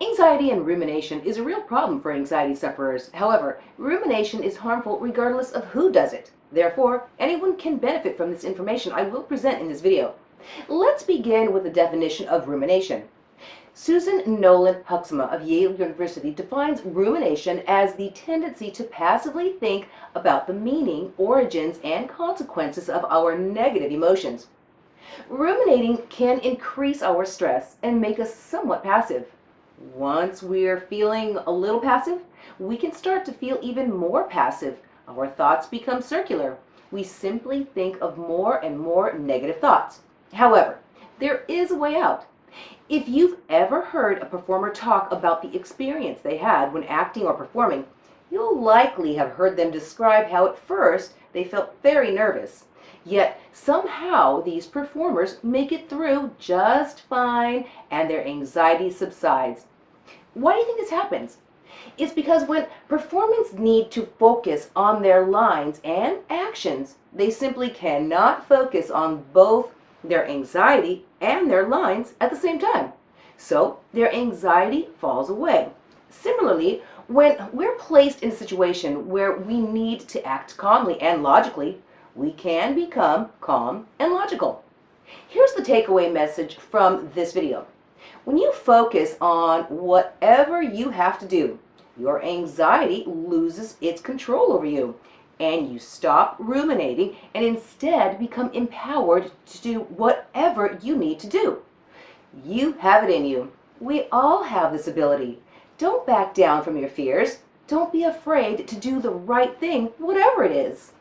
Anxiety and rumination is a real problem for anxiety sufferers. However, rumination is harmful regardless of who does it. Therefore, anyone can benefit from this information I will present in this video. Let's begin with the definition of rumination. Susan Nolen-Hoeksema of Yale University defines rumination as the tendency to passively think about the meaning, origins, and consequences of our negative emotions. Ruminating can increase our stress and make us somewhat passive. Once we're feeling a little passive, we can start to feel even more passive. Our thoughts become circular. We simply think of more and more negative thoughts. However, there is a way out. If you've ever heard a performer talk about the experience they had when acting or performing, you'll likely have heard them describe how at first they felt very nervous. Yet somehow these performers make it through just fine and their anxiety subsides. Why do you think this happens? It's because when performers need to focus on their lines and actions, they simply cannot focus on both their anxiety and their lines at the same time. So their anxiety falls away. Similarly, when we're placed in a situation where we need to act calmly and logically, we can become calm and logical. Here's the takeaway message from this video. When you focus on whatever you have to do, your anxiety loses its control over you and you stop ruminating and instead become empowered to do whatever you need to do. You have it in you. We all have this ability. Don't back down from your fears. Don't be afraid to do the right thing, whatever it is.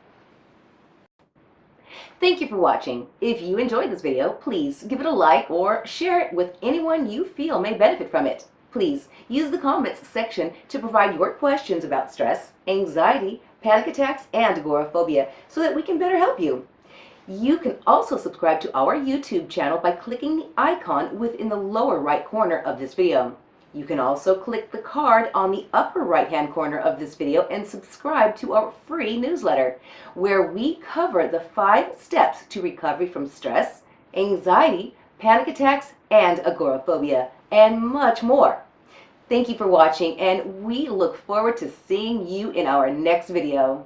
Thank you for watching. If you enjoyed this video, please give it a like or share it with anyone you feel may benefit from it. Please use the comments section to provide your questions about stress, anxiety, panic attacks, and agoraphobia so that we can better help you. You can also subscribe to our YouTube channel by clicking the icon within the lower right corner of this video. You can also click the card on the upper right hand corner of this video and subscribe to our free newsletter where we cover the five steps to recovery from stress, anxiety, panic attacks, and agoraphobia, and much more. Thank you for watching and we look forward to seeing you in our next video.